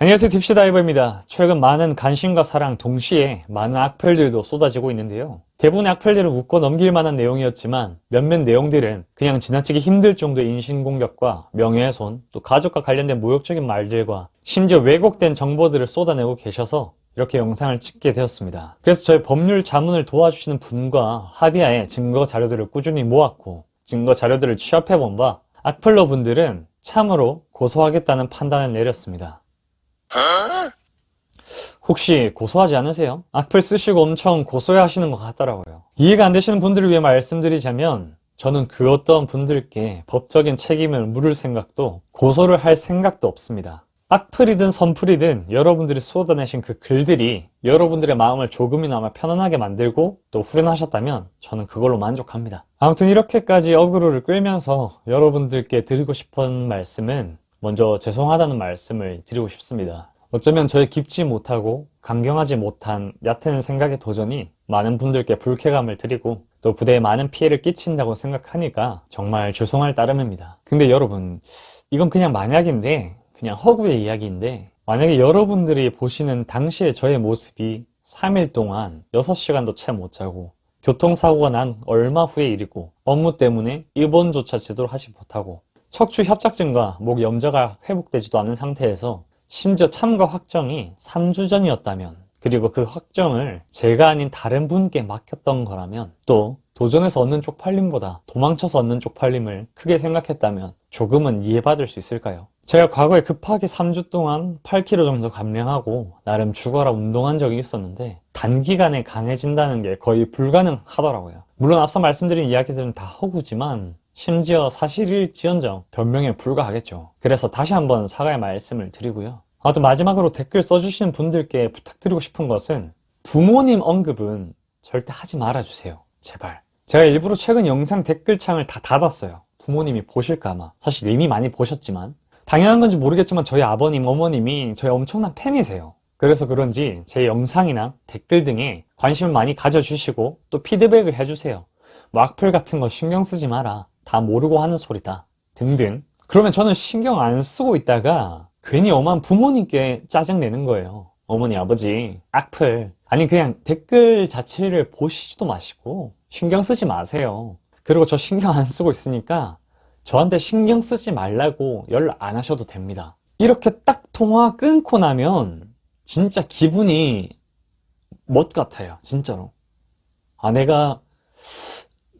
안녕하세요 딥시다이버입니다. 최근 많은 관심과 사랑 동시에 많은 악플들도 쏟아지고 있는데요. 대부분의 악플들은 웃고 넘길 만한 내용이었지만 몇몇 내용들은 그냥 지나치기 힘들 정도의 인신공격과 명예훼손, 또 가족과 관련된 모욕적인 말들과 심지어 왜곡된 정보들을 쏟아내고 계셔서 이렇게 영상을 찍게 되었습니다. 그래서 저희 법률 자문을 도와주시는 분과 합의하에 증거 자료들을 꾸준히 모았고 증거 자료들을 취합해 본 바 악플러 분들은 참으로 고소하겠다는 판단을 내렸습니다. 혹시 고소하지 않으세요? 악플 쓰시고 엄청 고소해 하시는 것 같더라고요. 이해가 안 되시는 분들을 위해 말씀드리자면 저는 그 어떤 분들께 법적인 책임을 물을 생각도 고소를 할 생각도 없습니다. 악플이든 선플이든 여러분들이 쏟아내신 그 글들이 여러분들의 마음을 조금이나마 편안하게 만들고 또 후련하셨다면 저는 그걸로 만족합니다. 아무튼 이렇게까지 어그로를 끌면서 여러분들께 드리고 싶은 말씀은 먼저 죄송하다는 말씀을 드리고 싶습니다. 어쩌면 저의 깊지 못하고 강경하지 못한 얕은 생각의 도전이 많은 분들께 불쾌감을 드리고 또 부대에 많은 피해를 끼친다고 생각하니까 정말 죄송할 따름입니다. 근데 여러분 이건 그냥 만약인데 그냥 허구의 이야기인데 만약에 여러분들이 보시는 당시의 저의 모습이 3일 동안 6시간도 채 못 자고 교통사고가 난 얼마 후의 일이고 업무 때문에 입원조차 제대로 하지 못하고 척추 협착증과 목 염좌가 회복되지도 않은 상태에서 심지어 참가 확정이 3주 전이었다면 그리고 그 확정을 제가 아닌 다른 분께 맡겼던 거라면 또 도전해서 얻는 쪽팔림보다 도망쳐서 얻는 쪽팔림을 크게 생각했다면 조금은 이해받을 수 있을까요? 제가 과거에 급하게 3주 동안 8kg 정도 감량하고 나름 죽어라 운동한 적이 있었는데 단기간에 강해진다는 게 거의 불가능하더라고요. 물론 앞서 말씀드린 이야기들은 다 허구지만 심지어 사실일지언정 변명에 불과하겠죠. 그래서 다시 한번 사과의 말씀을 드리고요. 아무튼 마지막으로 댓글 써주시는 분들께 부탁드리고 싶은 것은 부모님 언급은 절대 하지 말아주세요. 제발. 제가 일부러 최근 영상 댓글창을 다 닫았어요. 부모님이 보실까봐. 사실 이미 많이 보셨지만 당연한 건지 모르겠지만 저희 아버님, 어머님이 저희 엄청난 팬이세요. 그래서 그런지 제 영상이나 댓글 등에 관심을 많이 가져주시고 또 피드백을 해주세요. 뭐 악플 같은 거 신경 쓰지 마라. 다 모르고 하는 소리다. 등등. 그러면 저는 신경 안 쓰고 있다가 괜히 엄한 부모님께 짜증내는 거예요. 어머니, 아버지, 악플. 아니 그냥 댓글 자체를 보시지도 마시고 신경 쓰지 마세요. 그리고 저 신경 안 쓰고 있으니까 저한테 신경 쓰지 말라고 연락 안 하셔도 됩니다. 이렇게 딱 통화 끊고 나면 진짜 기분이 멋 같아요. 진짜로. 아, 내가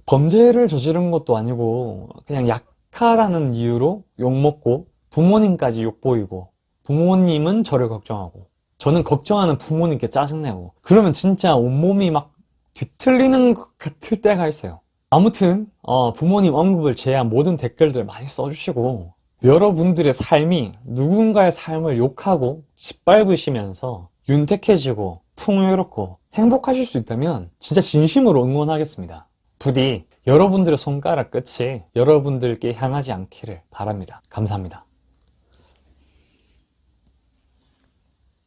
범죄를 저지른 것도 아니고 그냥 약하다는 이유로 욕먹고 부모님까지 욕보이고 부모님은 저를 걱정하고 저는 걱정하는 부모님께 짜증내고 그러면 진짜 온몸이 막 뒤틀리는 것 같을 때가 있어요. 아무튼 어, 부모님 언급을 제한 모든 댓글들 많이 써주시고 여러분들의 삶이 누군가의 삶을 욕하고 짓밟으시면서 윤택해지고 풍요롭고 행복하실 수 있다면 진짜 진심으로 응원하겠습니다 부디 여러분들의 손가락 끝이 여러분들께 향하지 않기를 바랍니다. 감사합니다.